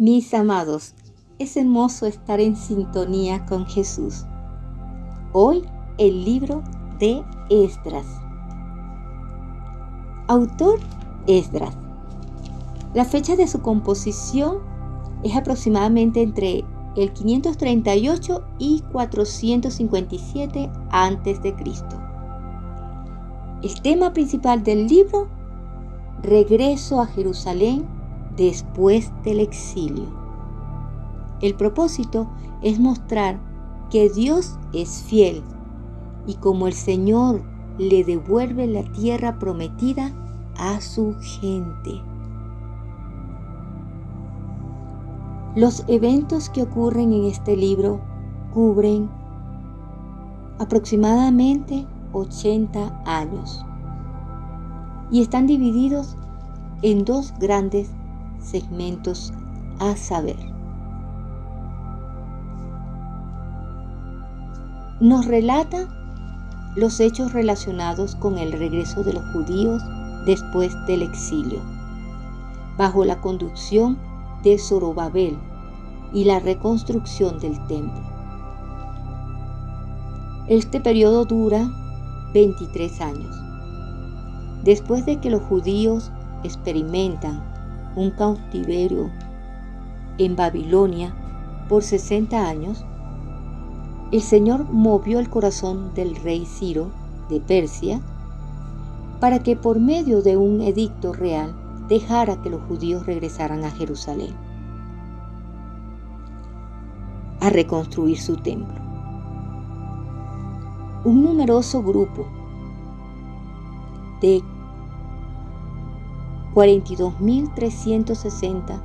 Mis amados, es hermoso estar en sintonía con Jesús. Hoy el libro de Esdras. Autor Esdras. La fecha de su composición es aproximadamente entre el 538 y 457 a.C. El tema principal del libro, regreso a Jerusalén después del exilio. El propósito es mostrar que Dios es fiel y como el Señor le devuelve la tierra prometida a su gente. Los eventos que ocurren en este libro cubren aproximadamente 80 años y están divididos en dos grandes segmentos a saber. Nos relata los hechos relacionados con el regreso de los judíos después del exilio, bajo la conducción de Zorobabel y la reconstrucción del templo. Este periodo dura 23 años. Después de que los judíos experimentan un cautiverio en Babilonia por 60 años, el Señor movió el corazón del rey Ciro de Persia para que por medio de un edicto real dejara que los judíos regresaran a Jerusalén a reconstruir su templo. Un numeroso grupo de 42.360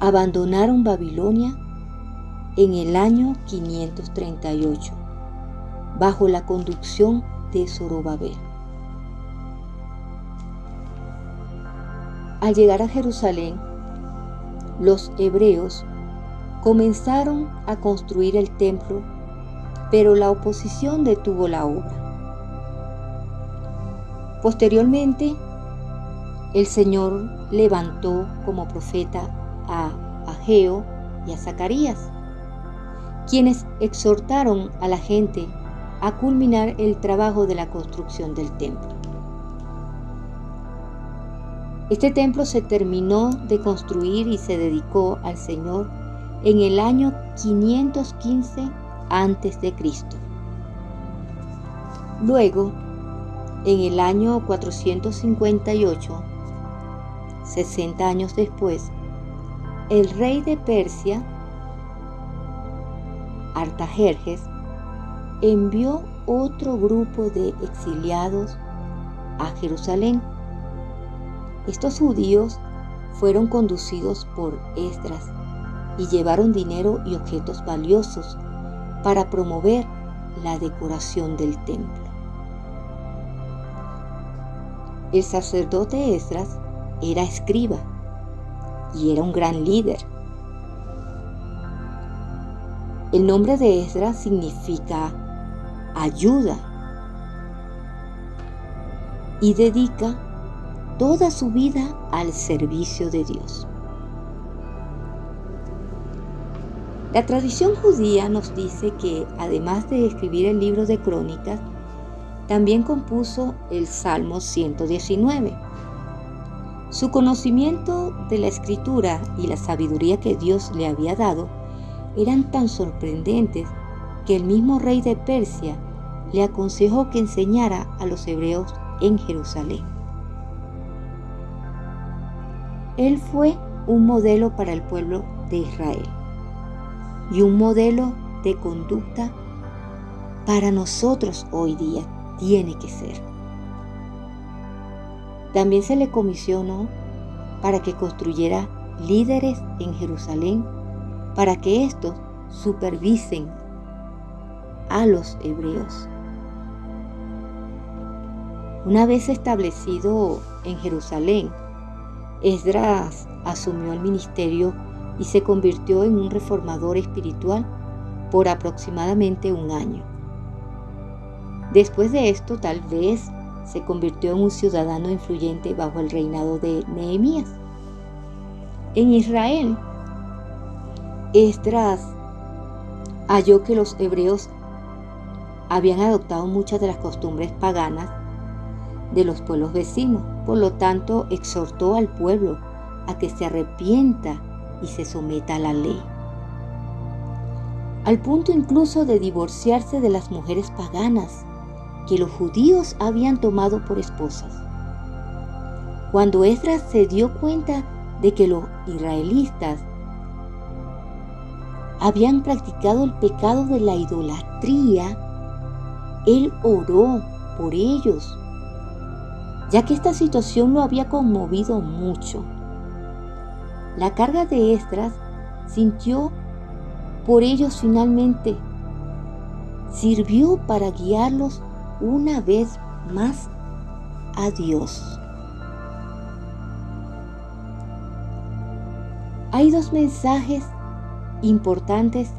abandonaron Babilonia en el año 538 bajo la conducción de Zorobabel. Al llegar a Jerusalén, los hebreos comenzaron a construir el templo, pero la oposición detuvo la obra. Posteriormente, el Señor levantó como profeta a Ageo y a Zacarías, quienes exhortaron a la gente a culminar el trabajo de la construcción del templo. Este templo se terminó de construir y se dedicó al Señor en el año 515 a.C. Luego, en el año 458, 60 años después, el rey de Persia, Artajerjes, envió otro grupo de exiliados a Jerusalén. Estos judíos fueron conducidos por Esdras y llevaron dinero y objetos valiosos para promover la decoración del templo. El sacerdote Esdras era escriba y era un gran líder. El nombre de Esdras significa ayuda y dedica toda su vida al servicio de Dios. La tradición judía nos dice que además de escribir el libro de crónicas, también compuso el Salmo 119 su conocimiento de la escritura y la sabiduría que Dios le había dado eran tan sorprendentes que el mismo rey de Persia le aconsejó que enseñara a los hebreos en Jerusalén. Él fue un modelo para el pueblo de Israel y un modelo de conducta para nosotros hoy día tiene que ser. También se le comisionó para que construyera líderes en Jerusalén para que éstos supervisen a los hebreos. Una vez establecido en Jerusalén, Esdras asumió el ministerio y se convirtió en un reformador espiritual por aproximadamente un año. Después de esto, tal vez se convirtió en un ciudadano influyente bajo el reinado de Nehemías. En Israel, Esdras halló que los hebreos habían adoptado muchas de las costumbres paganas de los pueblos vecinos. Por lo tanto, exhortó al pueblo a que se arrepienta y se someta a la ley. Al punto incluso de divorciarse de las mujeres paganas que los judíos habían tomado por esposas. Cuando Esdras se dio cuenta de que los israelitas habían practicado el pecado de la idolatría, él oró por ellos, ya que esta situación lo había conmovido mucho. La carga de Esdras sintió por ellos finalmente sirvió para guiarlos una vez más a Dios. Hay dos mensajes importantes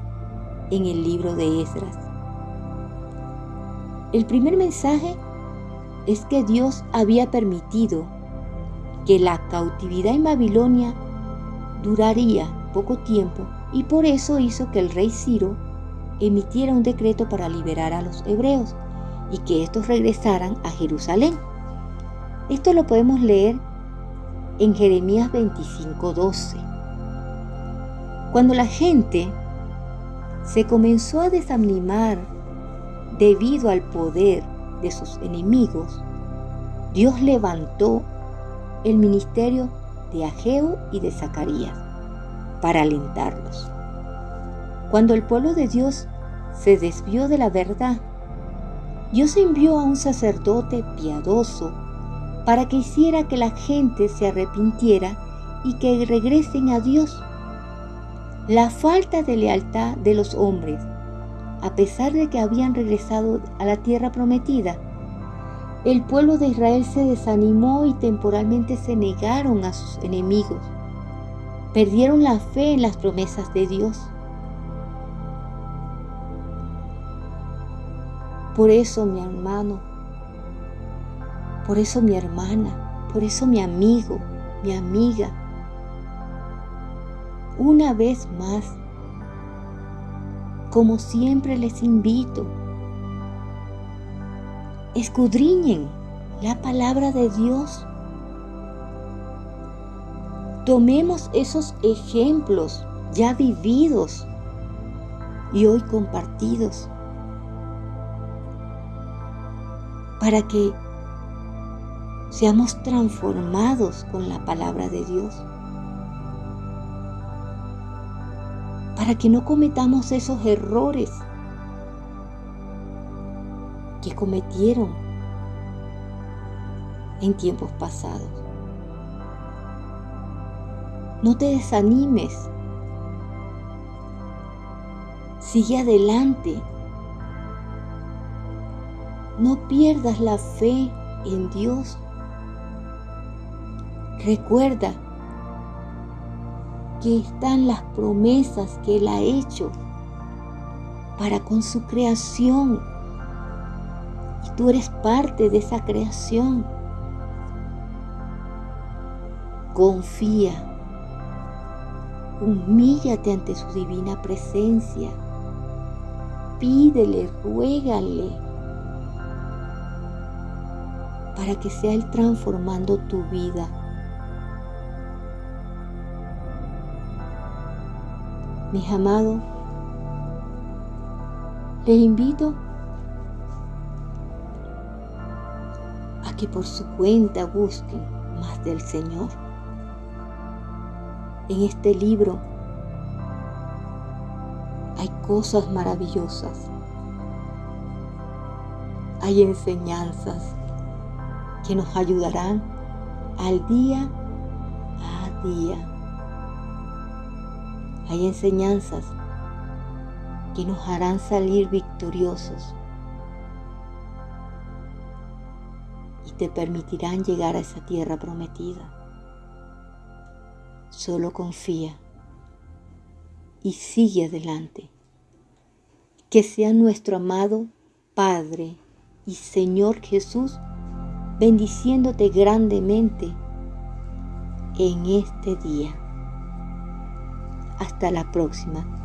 en el libro de Esdras. El primer mensaje es que Dios había permitido que la cautividad en Babilonia duraría poco tiempo y por eso hizo que el rey Ciro emitiera un decreto para liberar a los hebreos y que estos regresaran a Jerusalén. Esto lo podemos leer en Jeremías 25:12. Cuando la gente se comenzó a desanimar debido al poder de sus enemigos, Dios levantó el ministerio de Ageo y de Zacarías para alentarlos. Cuando el pueblo de Dios se desvió de la verdad, Dios envió a un sacerdote piadoso para que hiciera que la gente se arrepintiera y que regresen a Dios. La falta de lealtad de los hombres, a pesar de que habían regresado a la tierra prometida, el pueblo de Israel se desanimó y temporalmente se negaron a sus enemigos. Perdieron la fe en las promesas de Dios. Por eso mi hermano, por eso mi hermana, por eso mi amigo, mi amiga, una vez más, como siempre les invito, escudriñen la palabra de Dios. Tomemos esos ejemplos ya vividos y hoy compartidos para que seamos transformados con la palabra de Dios. Para que no cometamos esos errores que cometieron en tiempos pasados. No te desanimes. Sigue adelante. No pierdas la fe en Dios. Recuerda que están las promesas que Él ha hecho para con su creación. Y tú eres parte de esa creación. Confía Humíllate ante su divina presencia. Pídele, ruégale para que sea Él transformando tu vida. Mis amados, les invito a que por su cuenta busquen más del Señor en este libro hay cosas maravillosas. Hay enseñanzas que nos ayudarán al día a día. Hay enseñanzas que nos harán salir victoriosos y te permitirán llegar a esa tierra prometida. Solo confía y sigue adelante. Que sea nuestro amado Padre y Señor Jesús bendiciéndote grandemente en este día. Hasta la próxima.